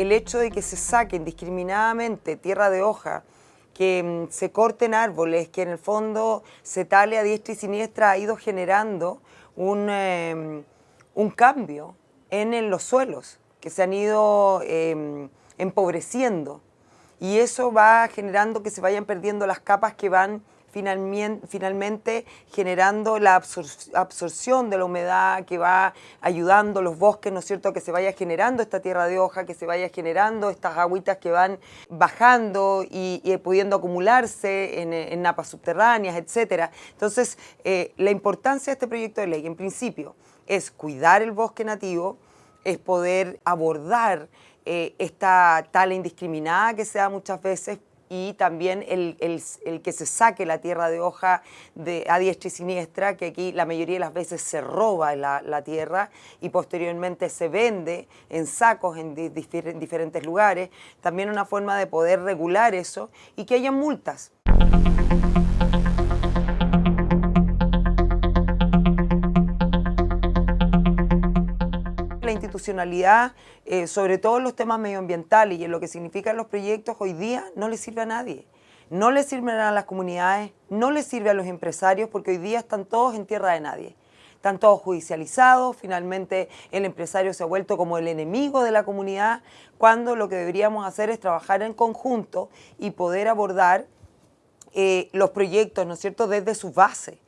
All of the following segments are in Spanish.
el hecho de que se saque indiscriminadamente tierra de hoja, que mm, se corten árboles, que en el fondo se tale a diestra y siniestra, ha ido generando un, em, un cambio en, los suelos, que se han ido em, empobreciendo. Y eso va generando que se vayan perdiendo las capas que van finalmente, generando la absorción de la humedad que va ayudando los bosques, ¿no es cierto?, que se vaya generando esta tierra de hoja, que se vaya generando estas agüitas que van bajando y, pudiendo acumularse en, napas subterráneas, etc. Entonces, eh, la importancia de este proyecto de ley, en principio, es cuidar el bosque nativo, es poder abordar eh, esta tala indiscriminada que se da muchas veces y también el, que se saque la tierra de hoja de, a diestra y siniestra, que aquí la mayoría de las veces se roba la, tierra y posteriormente se vende en sacos en diferentes lugares. También una forma de poder regular eso y que haya multas. Institucionalidad, eh, sobre todo en los temas medioambientales y en lo que significan los proyectos hoy día, no le sirve a nadie. No le sirven a las comunidades, no le sirve a los empresarios porque hoy día están todos en tierra de nadie. Están todos judicializados, finalmente el empresario se ha vuelto como el enemigo de la comunidad, cuando lo que deberíamos hacer es trabajar en conjunto y poder abordar eh, los proyectos, ¿no es cierto?, desde su base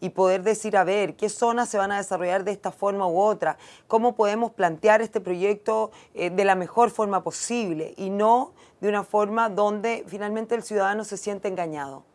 y poder decir, a ver, qué zonas se van a desarrollar de esta forma u otra, cómo podemos plantear este proyecto eh, de la mejor forma posible y no de una forma donde finalmente el ciudadano se siente engañado.